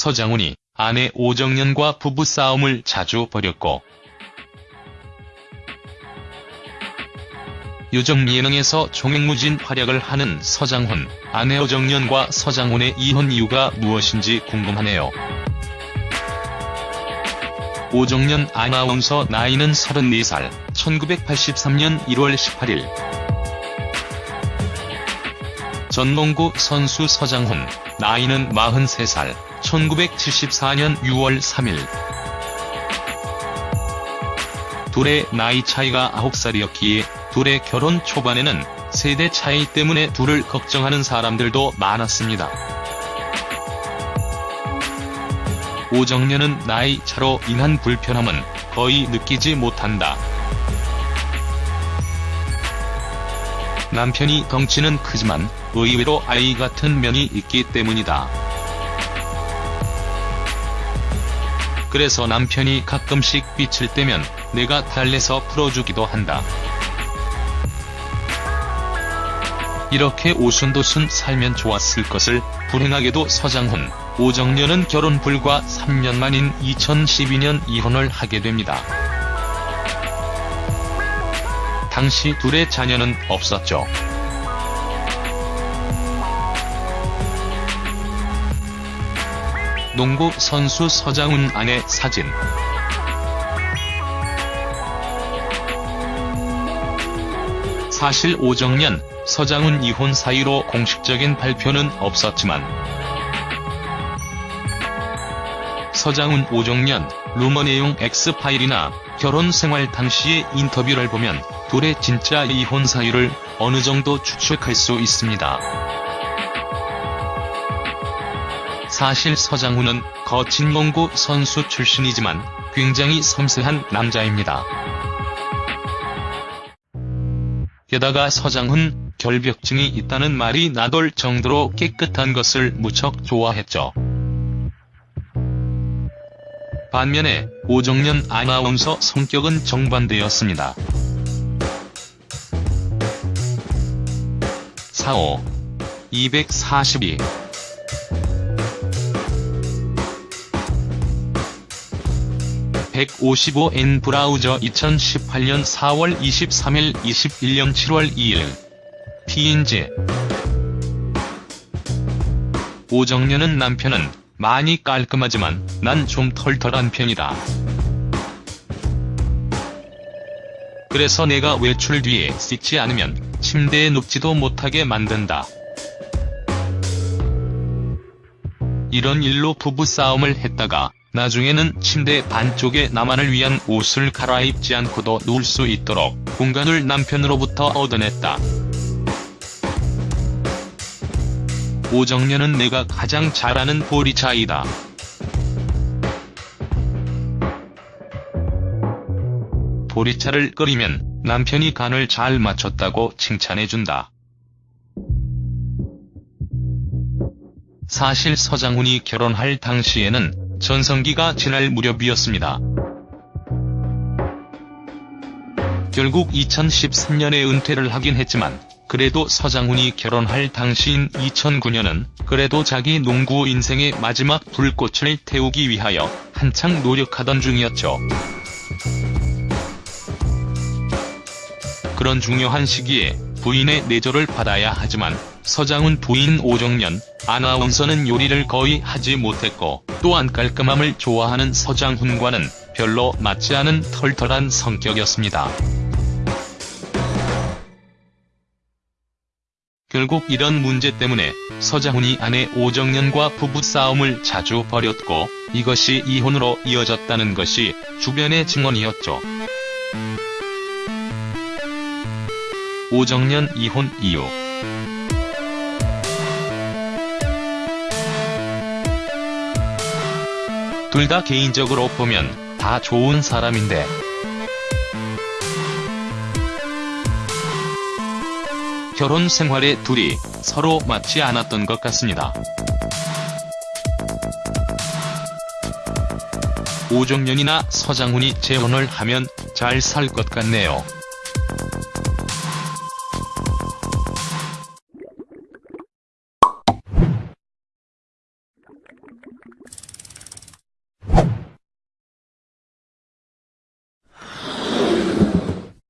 서장훈이 아내 오정연과 부부싸움을 자주 벌였고 요정 예능에서 종횡무진 활약을 하는 서장훈, 아내 오정연과 서장훈의 이혼 이유가 무엇인지 궁금하네요. 오정연 아나운서 나이는 34살, 1983년 1월 18일 전농구 선수 서장훈, 나이는 43살, 1974년 6월 3일 둘의 나이 차이가 9살이었기에 둘의 결혼 초반에는 세대 차이 때문에 둘을 걱정하는 사람들도 많았습니다. 오정연은 나이 차로 인한 불편함은 거의 느끼지 못한다. 남편이 덩치는 크지만 의외로 아이 같은 면이 있기 때문이다. 그래서 남편이 가끔씩 삐칠 때면 내가 달래서 풀어주기도 한다. 이렇게 오순도순 살면 좋았을 것을 불행하게도 서장훈, 오정연은 결혼 불과 3년 만인 2012년 이혼을 하게 됩니다. 당시 둘의 자녀는 없었죠. 농구 선수 서장훈 아내 사진 사실 오정연, 서장훈 이혼 사유로 공식적인 발표는 없었지만 서장훈 오정연, 루머 내용 X파일이나 결혼 생활 당시의 인터뷰를 보면 둘의 진짜 이혼 사유를 어느 정도 추측할 수 있습니다. 사실 서장훈은 거친 농구 선수 출신이지만 굉장히 섬세한 남자입니다. 게다가 서장훈 결벽증이 있다는 말이 나돌 정도로 깨끗한 것을 무척 좋아했죠. 반면에 오정연 아나운서 성격은 정반대였습니다. 45. 242 155N 브라우저 2018년 4월 23일 21년 7월 2일 TNG 오정연은 남편은 많이 깔끔하지만 난 좀 털털한 편이다. 그래서 내가 외출 뒤에 씻지 않으면 침대에 눕지도 못하게 만든다. 이런 일로 부부싸움을 했다가 나중에는 침대 반쪽에 나만을 위한 옷을 갈아입지 않고도 누울 수 있도록 공간을 남편으로부터 얻어냈다. 오정연은 내가 가장 잘 아는 보리차이다. 보리차를 끓이면 남편이 간을 잘 맞췄다고 칭찬해준다. 사실 서장훈이 결혼할 당시에는 전성기가 지날 무렵이었습니다. 결국 2013년에 은퇴를 하긴 했지만 그래도 서장훈이 결혼할 당시인 2009년은 그래도 자기 농구 인생의 마지막 불꽃을 태우기 위하여 한창 노력하던 중이었죠. 그런 중요한 시기에 부인의 내조를 받아야 하지만 서장훈 부인 오정연, 아나운서는 요리를 거의 하지 못했고 또한 깔끔함을 좋아하는 서장훈과는 별로 맞지 않은 털털한 성격이었습니다. 결국 이런 문제 때문에 서장훈이 아내 오정연과 부부싸움을 자주 벌였고 이것이 이혼으로 이어졌다는 것이 주변의 증언이었죠. 오정연 이혼 이유 둘 다 개인적으로 보면 다 좋은 사람인데 결혼 생활에 둘이 서로 맞지 않았던 것 같습니다. 오정연이나 서장훈이 재혼을 하면 잘 살 것 같네요.